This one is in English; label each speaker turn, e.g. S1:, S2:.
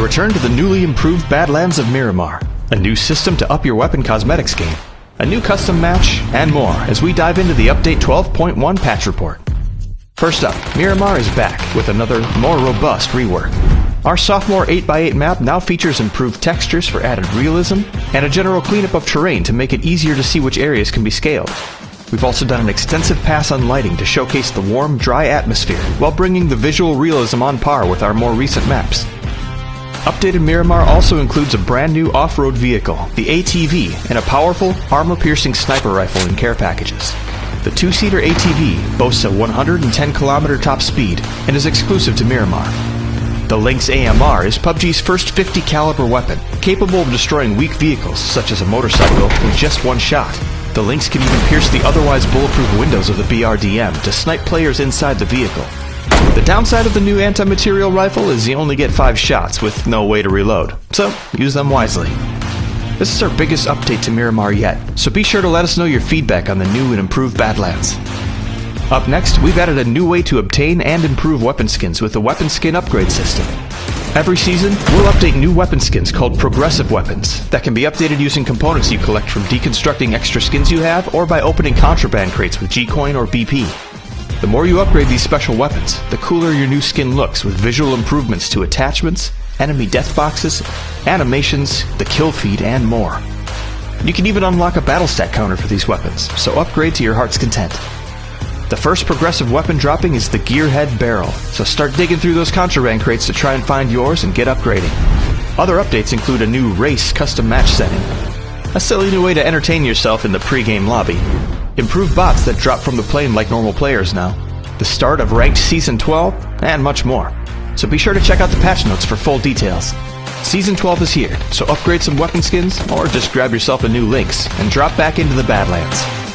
S1: Return to the newly improved Badlands of Miramar, a new system to up your weapon cosmetics game, a new custom match, and more as we dive into the Update 12.1 patch report. First up, Miramar is back with another, more robust rework. Our sophomore 8x8 map now features improved textures for added realism, and a general cleanup of terrain to make it easier to see which areas can be scaled. We've also done an extensive pass on lighting to showcase the warm, dry atmosphere, while bringing the visual realism on par with our more recent maps. Updated Miramar also includes a brand new off-road vehicle, the ATV, and a powerful, armor-piercing sniper rifle in care packages. The two-seater ATV boasts a 110 kilometer top speed and is exclusive to Miramar. The Lynx AMR is PUBG's first 50 caliber weapon, capable of destroying weak vehicles such as a motorcycle with just one shot. The Lynx can even pierce the otherwise bulletproof windows of the BRDM to snipe players inside the vehicle. The downside of the new anti-material rifle is you only get 5 shots with no way to reload, so use them wisely. This is our biggest update to Miramar yet, so be sure to let us know your feedback on the new and improved Badlands. Up next, we've added a new way to obtain and improve weapon skins with the Weapon Skin Upgrade System. Every season, we'll update new weapon skins called Progressive Weapons that can be updated using components you collect from deconstructing extra skins you have or by opening contraband crates with G-Coin or BP. The more you upgrade these special weapons, the cooler your new skin looks with visual improvements to attachments, enemy death boxes, animations, the kill feed, and more. You can even unlock a battle stat counter for these weapons, so upgrade to your heart's content. The first progressive weapon dropping is the Gearhead Barrel, so start digging through those contraband crates to try and find yours and get upgrading. Other updates include a new race custom match setting, a silly new way to entertain yourself in the pre-game lobby, improved bots that drop from the plane like normal players now, the start of Ranked Season 12, and much more. So be sure to check out the patch notes for full details. Season 12 is here, so upgrade some weapon skins, or just grab yourself a new Lynx and drop back into the Badlands.